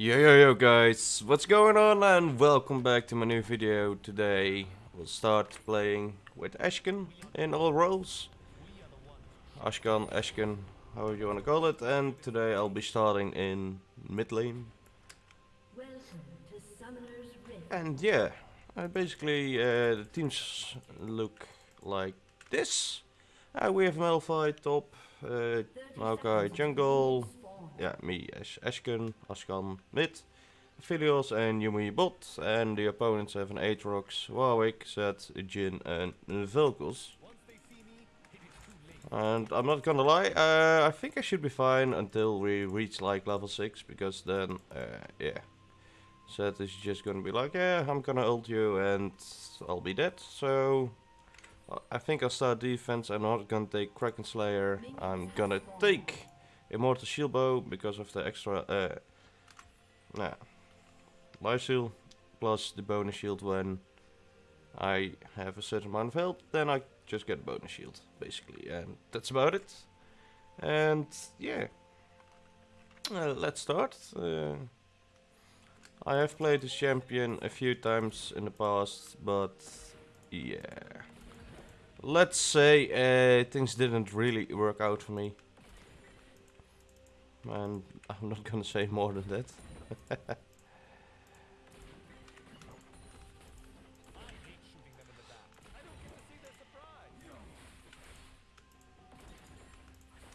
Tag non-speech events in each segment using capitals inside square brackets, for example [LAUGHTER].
Yo yo yo guys, what's going on and welcome back to my new video. Today we'll start playing with Ashken in all roles. Ashkan, Ashken, however you want to call it. And today I'll be starting in mid lane. And yeah, uh, basically uh, the teams look like this. Uh, we have Malphite top, uh, Maokai jungle, yeah, me as Ashken, Ashkan mid, Aphelios and Yuumi bot, and the opponents have an Aatrox, Warwick, Zed, Jhin and Vel'Koz. And I'm not gonna lie, uh, I think I should be fine until we reach like level 6, because then, uh, yeah. Zed is just gonna be like, yeah, I'm gonna ult you and I'll be dead, so... I think I'll start defense, I'm not gonna take Kraken Slayer, I'm gonna take Immortal Shield Bow because of the extra uh, life steal plus the bonus shield when I have a certain amount of health, then I just get a bonus shield basically, and that's about it. And yeah, uh, let's start. Uh, I have played this champion a few times in the past, but yeah. Let's say uh, things didn't really work out for me. And I'm not gonna say more than that. [LAUGHS]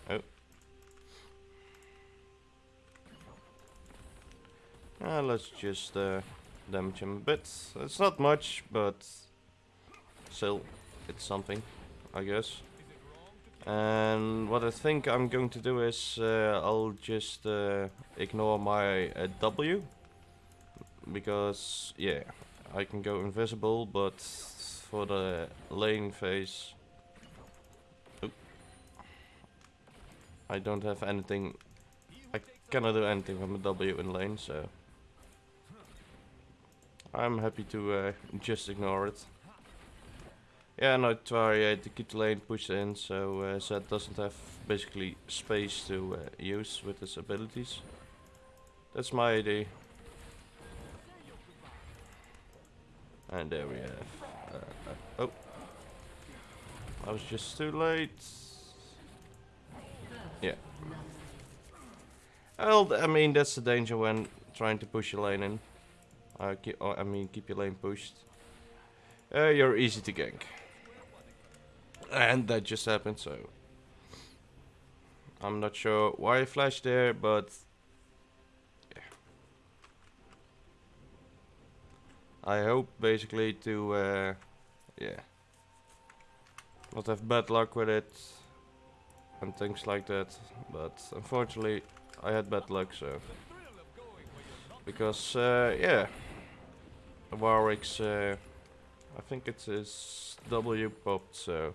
oh. Uh, let's just uh, damage him a bit. It's not much, but still, it's something, I guess. And what I think I'm going to do is uh, I'll just uh, ignore my uh, W because yeah I can go invisible but for the lane phase I don't have anything I cannot do anything from a W in lane so I'm happy to uh, just ignore it. Yeah, I try uh, to keep the lane pushed in so uh, Zed doesn't have basically space to uh, use with his abilities. That's my idea. And there we have. Uh, uh, oh. I was just too late. Yeah. Well, I mean, that's the danger when trying to push your lane in. Uh, keep, oh, I mean, keep your lane pushed. Uh, you're easy to gank. And that just happened, so... I'm not sure why I flashed there, but... Yeah. I hope basically to, uh, yeah, not have bad luck with it and things like that. But unfortunately, I had bad luck, so because uh, yeah, Warwick's, uh, I think it's his W popped, so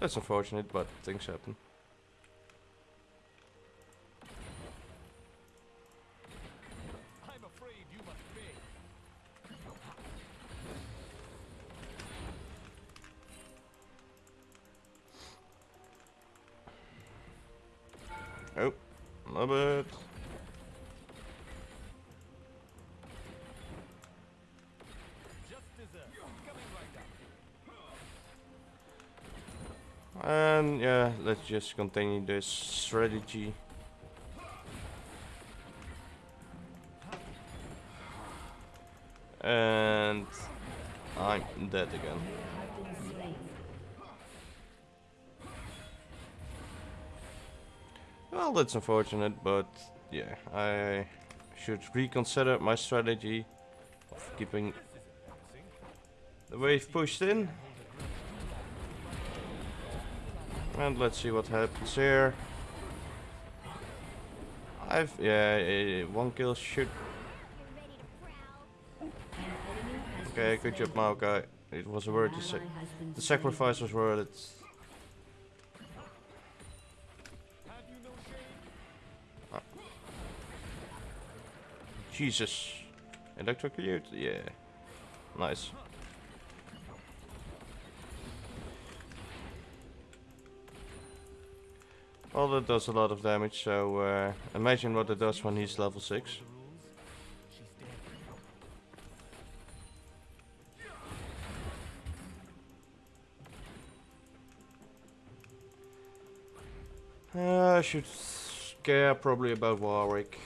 That's unfortunate, but things happen. Just continue this strategy. And I'm dead again. Well, that's unfortunate, but yeah, I should reconsider my strategy of keeping the wave pushed in. And let's see what happens here. I've yeah, uh, one kill should. Okay, good job, Maokai. It was worth it. The sacrifice was worth it. Ah. Jesus. Electrocute? Yeah. Nice. Well, that does a lot of damage, so uh, imagine what it does when he's level 6. Uh, I should care probably about Warwick.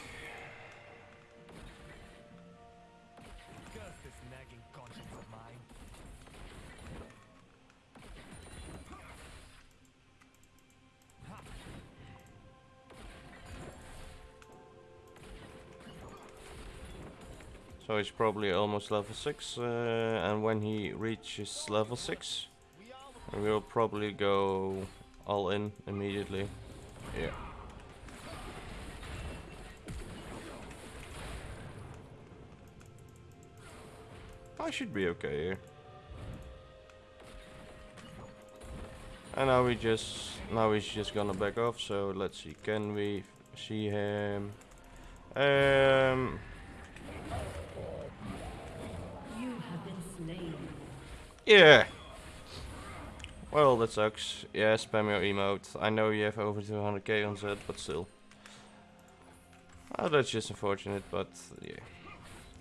So he's probably almost level 6, uh, and when he reaches level 6, we'll probably go all in immediately. Yeah. I should be okay here. And now we just now he's just gonna back off. So let's see, can we see him? Um, You have been slain. Yeah. Well, that sucks. Yeah, spam your emote. I know you have over 200k on Zed, but still. Oh, that's just unfortunate, but yeah.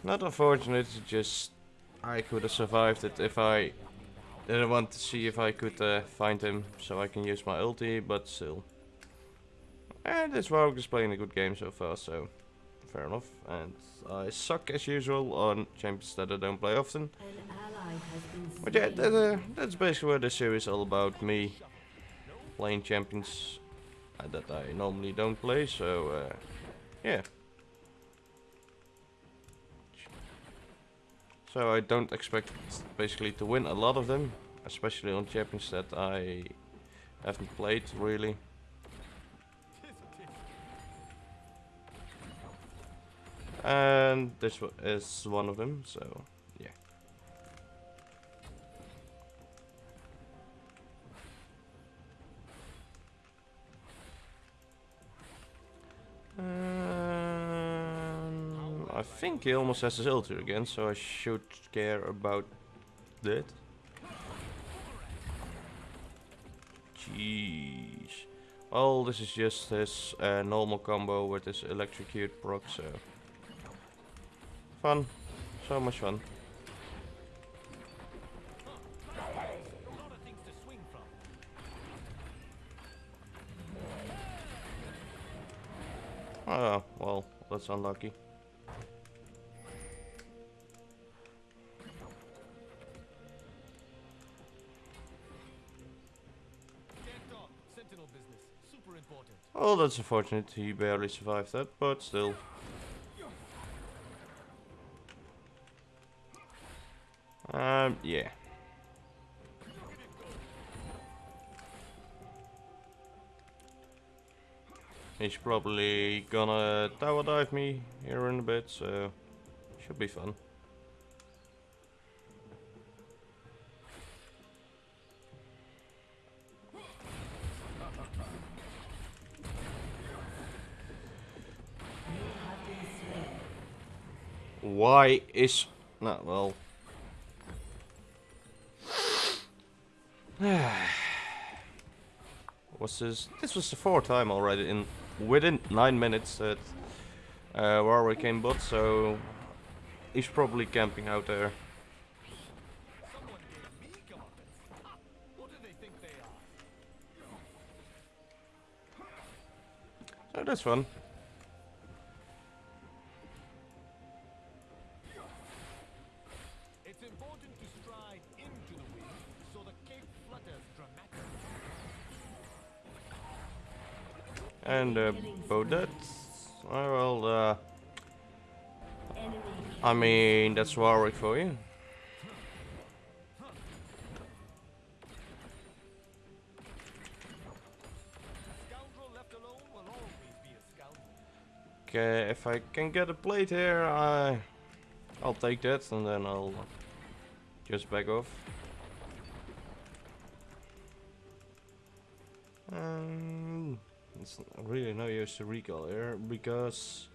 Not unfortunate, just I could have survived it if I didn't want to see if I could uh, find him so I can use my ulti, but still. And this Warwick is playing a good game so far, so fair enough. And I suck as usual on champions that I don't play often. An ally has been slain. But yeah, that, uh, that's basically what this series is all about. Me playing champions uh, that I normally don't play, so uh, yeah. So I don't expect basically to win a lot of them, especially on champions that I haven't played really. And this is one of them, so yeah. Um, I think he almost has his ulti again, so I should care about that. Jeez. Well, this is just his uh, normal combo with his electrocute proc, so... Fun. So much fun. A lot of things to swing from. Oh, well, that's unlucky. Can't talk. Sentinel business. Super important. Oh, that's unfortunate. He barely survived that, but still. Um, yeah. He's probably gonna tower dive me here in a bit, so should be fun. Why is not well? [SIGHS] was this? This was the fourth time already in within nine minutes that uh, Warwick came bot, so he's probably camping out there. So that's fun. It's important to And uh, Bodette. Oh, well, uh, I mean that's Warwick for you. Will. Okay, if I can get a plate here, I, I'll take that and then I'll just back off. Um, it's really no use to recall here because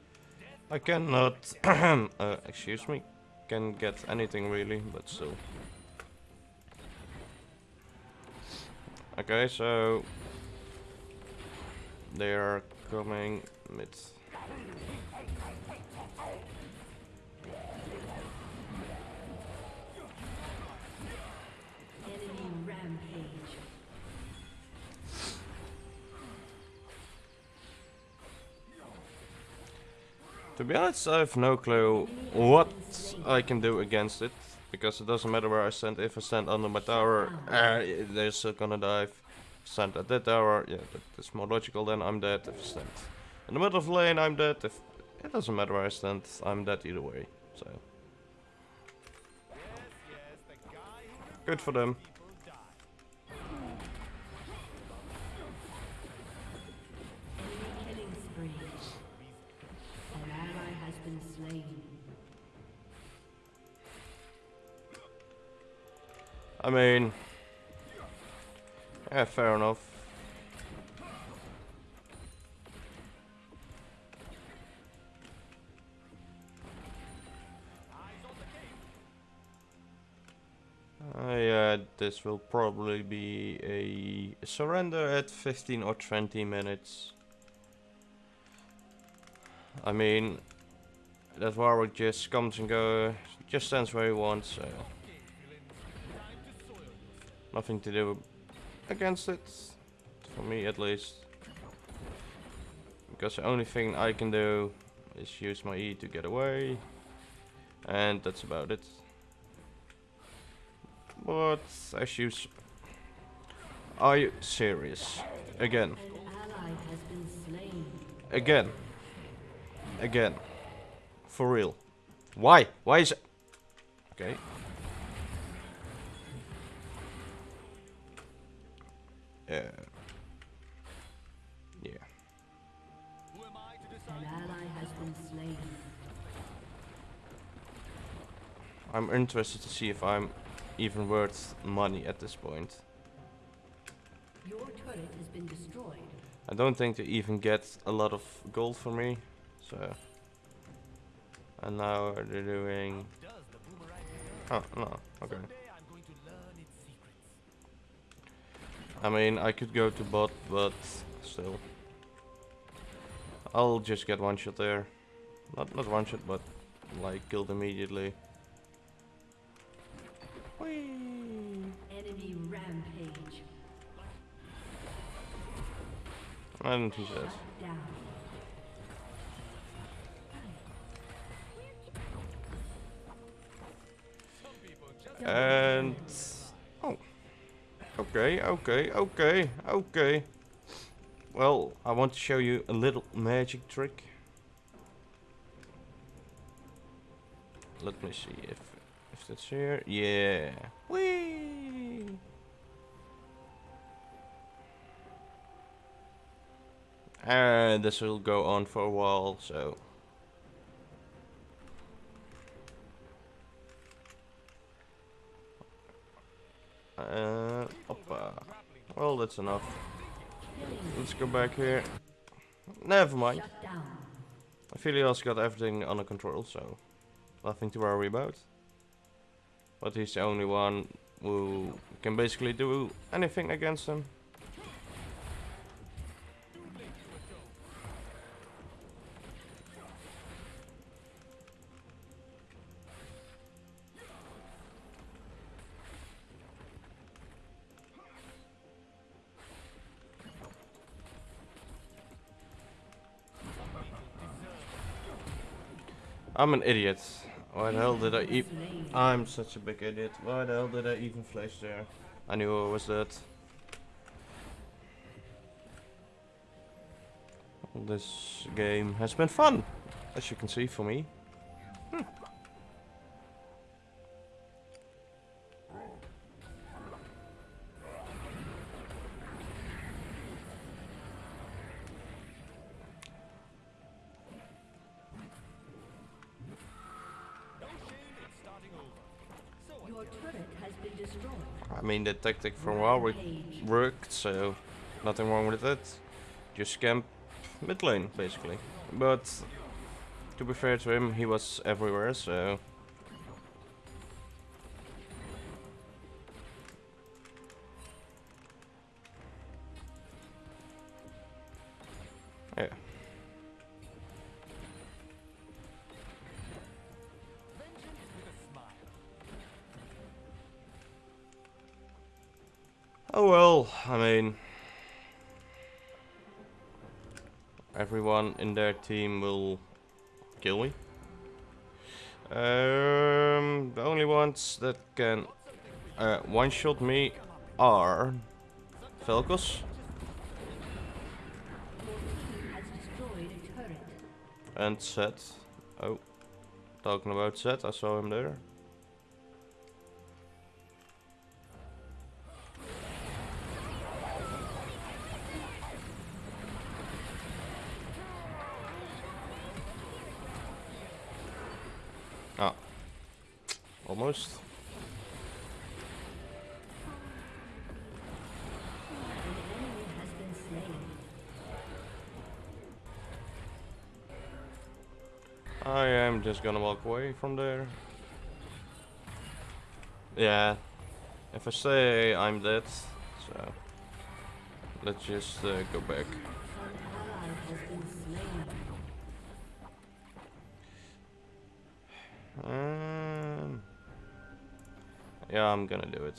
I cannot, [CLEARS THROAT] uh, excuse me, can get anything really, but still. Okay, so They are coming mid. To be honest, I have no clue what I can do against it. Because it doesn't matter where I stand. If I stand under my tower, uh, they're still gonna dive. Stand at that tower, yeah, that's more logical than I'm dead. If I stand in the middle of the lane, I'm dead. If It doesn't matter where I stand, I'm dead either way. So, good for them. I mean, yeah, fair enough. Cave. Uh, this will probably be a surrender at 15 or 20 minutes. I mean, that Warwick just comes and goes, just stands where he wants, so nothing to do against it, for me at least. Because the only thing I can do is use my E to get away, and that's about it. But I s- are you serious? Again, again, again, for real? Why? Why is it? Okay. Yeah. Yeah. Who am I to An ally has been slain. I'm interested to see if I'm even worth money at this point. Your turret has been destroyed. I don't think they even get a lot of gold for me, so. And now they're doing. Does the boomerang Oh no, okay. I mean, I could go to bot, but still. I'll just get one shot there. Not not one shot, but like killed immediately. Whee! Enemy rampage. And he says. Shut down. Some people just And okay, okay, okay, okay. Well, I want to show you a little magic trick. Let me see if if that's here. Yeah. Whee! And this will go on for a while, so Well, that's enough. Let's go back here. Never mind. Aphelios got everything under control, so nothing to worry about. But he's the only one who can basically do anything against him. I'm an idiot. Why the hell did I? Slain. I'm such a big idiot. Why the hell did I even flash there? I knew I was dead. This game has been fun, as you can see for me. Hmm. Mean, the tactic from Warwick Rampage. worked, so nothing wrong with it. Just camp mid lane, basically. But to be fair to him, he was everywhere, so Oh well, I mean, everyone in their team will kill me. Um, the only ones that can uh, one-shot me are turret. and Zed. Oh, talking about Zed, I saw him there. From there. Yeah, if I say I'm dead, so let's just uh, go back. Um, yeah, I'm gonna do it.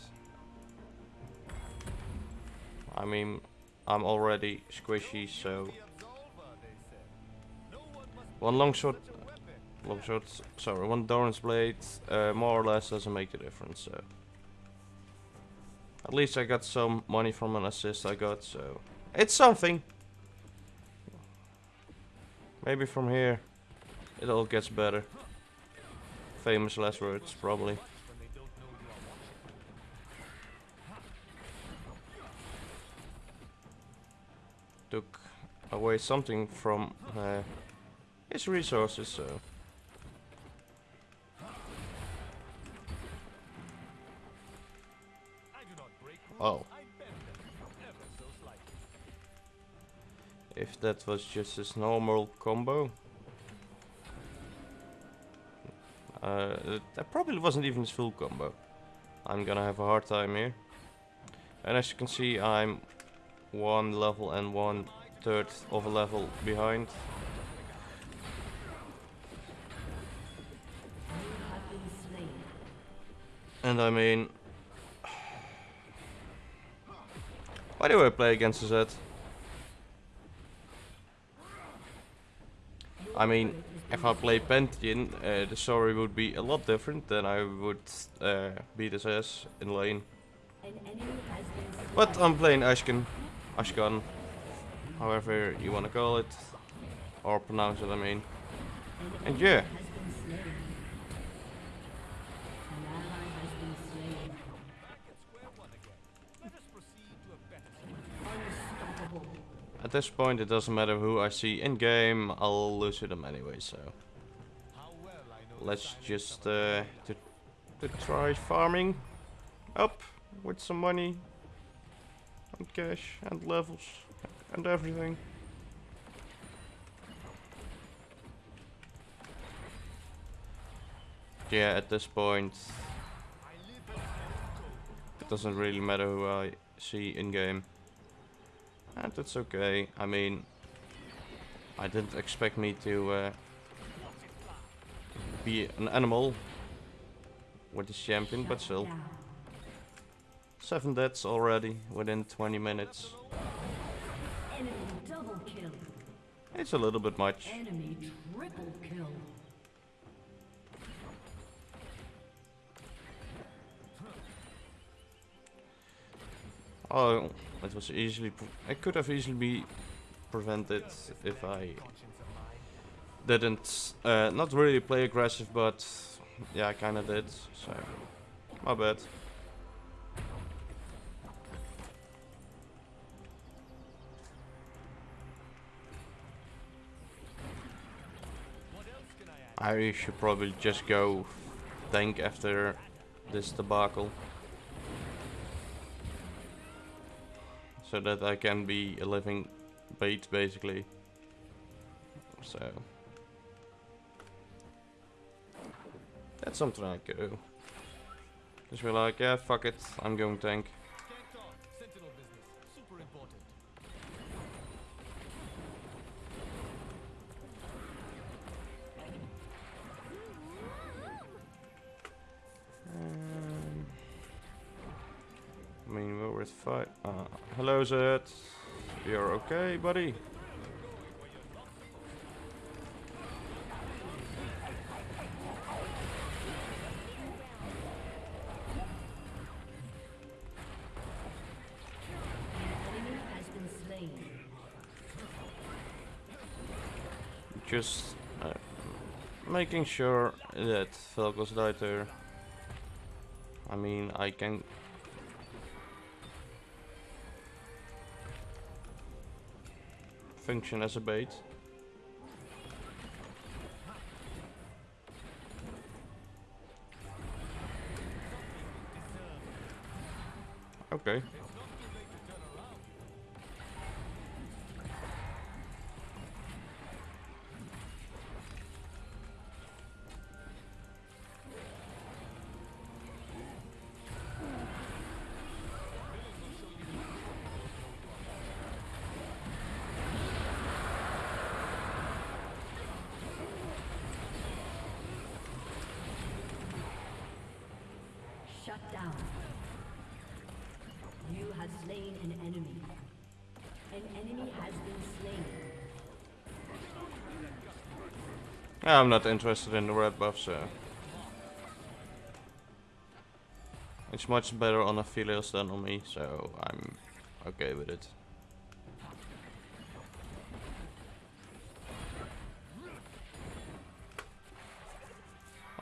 I mean, I'm already squishy, so one long shot, long shot. Sorry, one Doran's blade, uh, more or less doesn't make a difference. So at least I got some money from an assist I got, so it's something. Maybe from here it all gets better. Famous last words, probably. Took away something from uh, his resources, so. Oh, if that was just his normal combo. Uh, that- probably wasn't even his full combo. I'm gonna have a hard time here. And as you can see, I'm one level and one third of a level behind. And I mean, why do I play against Z? I mean, if I play Pantheon, uh, the story would be a lot different. Then I would uh, beat his ass in lane. But I'm playing Ashkan, Ashkan, however you want to call it, or pronounce it. I mean, and yeah. At this point it doesn't matter who I see in game. I'll lose to them anyway. So. Let's just uh, to, to try farming up with some money and cash and levels and everything. Yeah, at this point it doesn't really matter who I see in game. And that's okay. I mean, I didn't expect me to uh, be an animal with this champion, but still. Seven deaths already within 20 minutes. Enemy double kill. It's a little bit much. Oh, it was easily. It could have easily be prevented if I didn't. Uh, not really play aggressive, but yeah, I kind of did. So, my bad. I? I should probably just go tank after this debacle. So that I can be a living bait basically. So that's something I do. Just be like, yeah, fuck it, I'm going tank. Um, I mean, with five. Uh, hello, Zed. You're okay, buddy? Just uh, making sure that Vel'Koz died there. I mean, I can. Function as a bait. Okay. Have slain an enemy. An enemy has been slain. I'm not interested in the red buff, so. It's much better on Aphelios than on me, so I'm okay with it.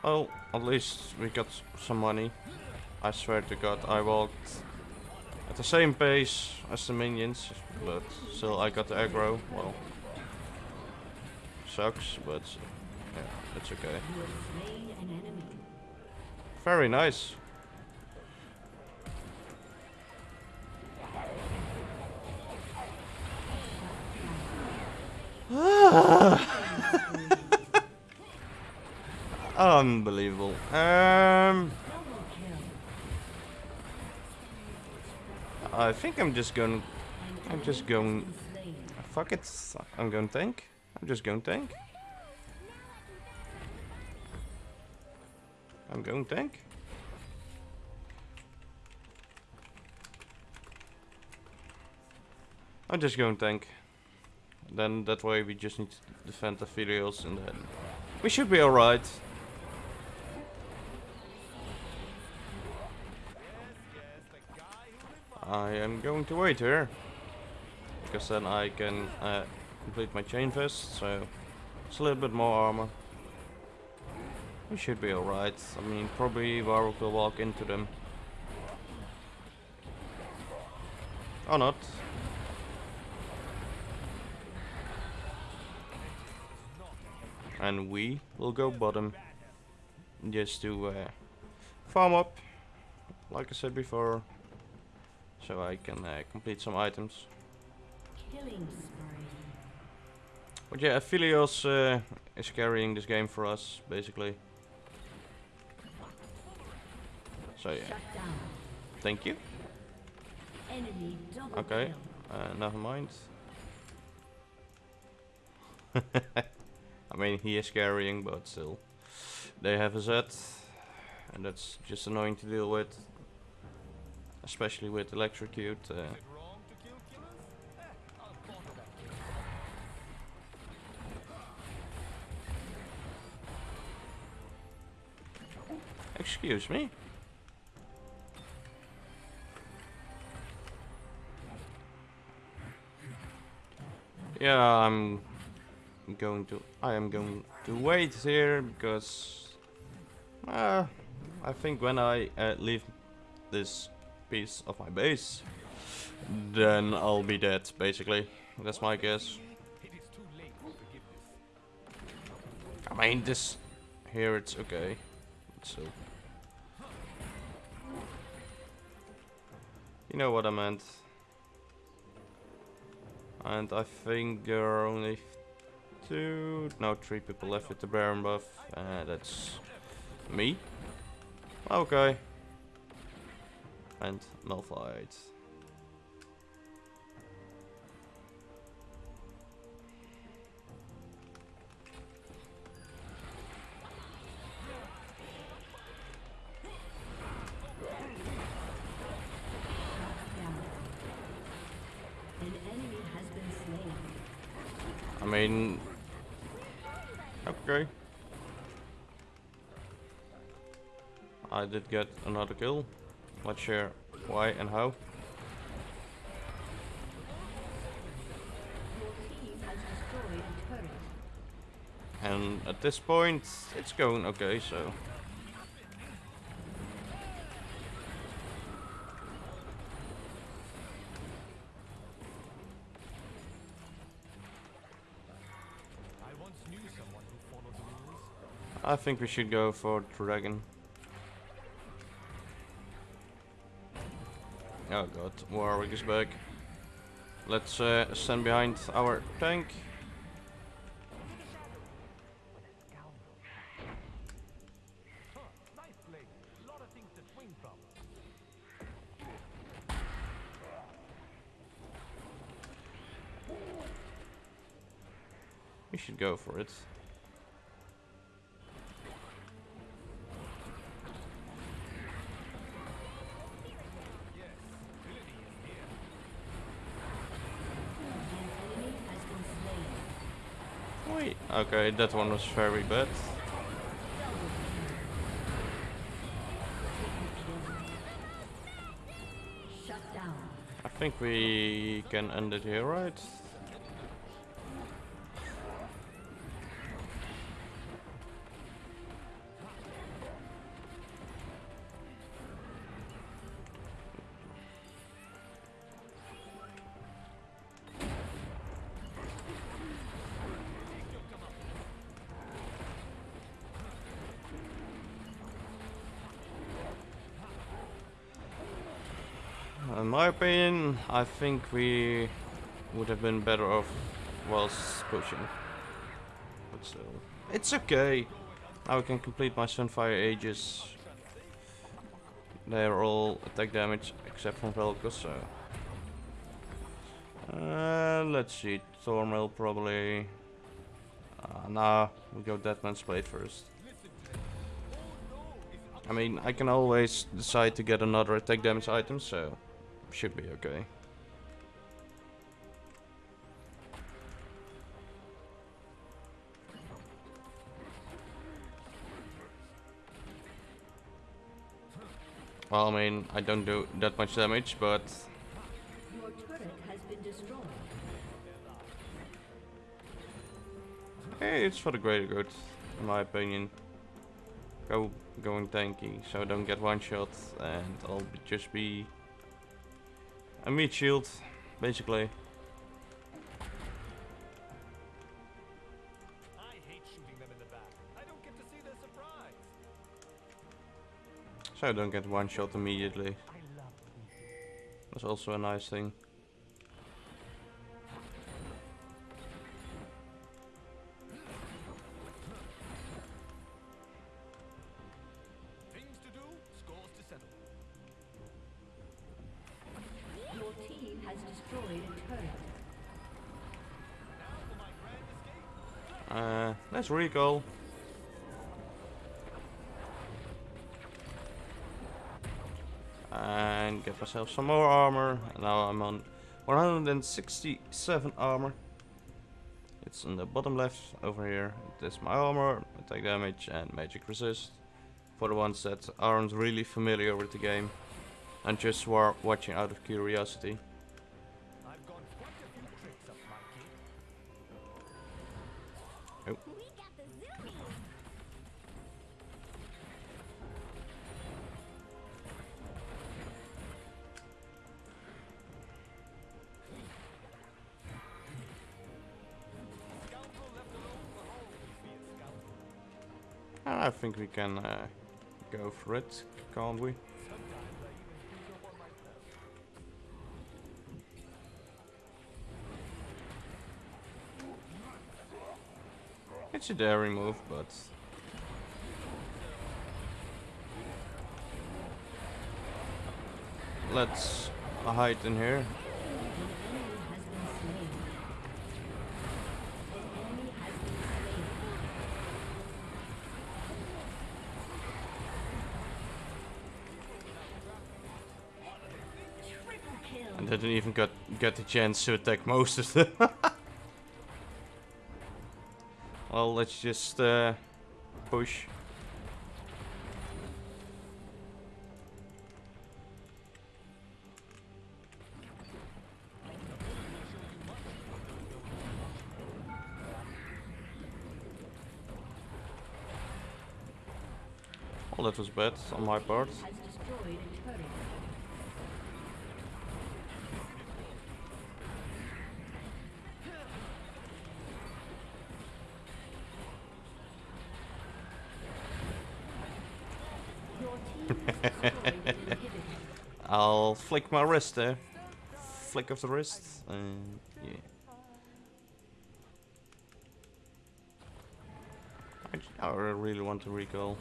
Well, at least we got some money. I swear to god, I walked the same pace as the minions, but still I got the aggro. Well, sucks, but yeah, it's okay. Very nice. [LAUGHS] Unbelievable. Um, I think I'm just going. I'm just going. Fuck it. I'm going to tank. I'm just going to tank. I'm going to tank. I'm just going to tank. Then that way we just need to defend the Aphelios and then we should be alright. I am going to wait here. Because then I can uh, complete my chain vest, so it's a little bit more armor. We should be alright. I mean, probably Warwick will walk into them. Or not. And we will go bottom. Just to uh, farm up, like I said before. So I can uh, complete some items. But yeah, Aphelios uh, is carrying this game for us, basically. So yeah, thank you. Enemy Okay, uh, never mind. [LAUGHS] I mean, he is carrying, but still. They have a Z, and that's just annoying to deal with. Especially with electrocute. Uh, excuse me. Yeah, I'm going to. I am going to wait here because. Uh, I think when I uh, leave this piece of my base, then I'll be dead. Basically, that's my guess. I mean, this here it's okay. So. You know what I meant. And I think there are only two, no, three people left with the Baron buff. Uh, that's me. Okay and Malphite. I mean, okay. I did get another kill. Not sure why and how. And at this point, it's going okay, so... I think we should go for dragon. Oh god, Warwick is back. Let's uh, stand behind our tank. We should go for it. Okay, uh, that one was very bad. I think we can end it here, right? I think we would have been better off whilst pushing. But still, it's okay. Now I can complete my Sunfire Aegis. They're all attack damage except from Vel'Koz, so... Uh, let's see, Thornmail probably... Uh, nah, we go Dead Man's Plate first. I mean, I can always decide to get another attack damage item, so should be okay. Well, I mean, I don't do that much damage, but Your turret has been destroyed. hey, it's for the greater good, in my opinion. Go going tanky, so I don't get one shot, and I'll be just be a meat shield, basically. So I don't get one shot immediately. I love people. That's also a nice thing. Things to do, And get myself some more armor. Now I'm on 167 armor. It's on the bottom left over here. That's my armor, attack damage, and magic resist. For the ones that aren't really familiar with the game and just were watching out of curiosity. I've I think we can uh, go for it, can't we? It's a daring move, but let's hide in here. Get the chance to attack most of them. [LAUGHS] Well, let's just uh, push. Well, that was bad on my part. Flick my wrist there. Flick of the wrist. And yeah. I really want to recall.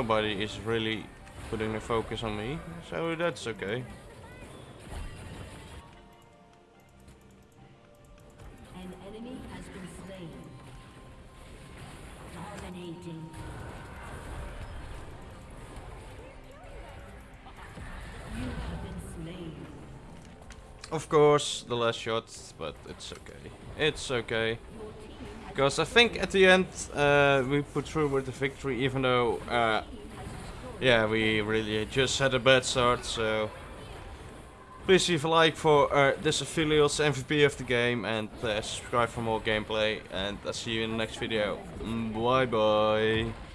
Nobody is really putting the focus on me, so that's okay. An enemy has been slain. Dominating. You have been slain. Of course, the last shot, but it's okay. It's okay. Because I think at the end uh, we put through with the victory, even though, uh, yeah, we really just had a bad start. So please leave a like for uh, this Aphelios MVP of the game and uh, subscribe for more gameplay. And I'll see you in the next video. Bye bye.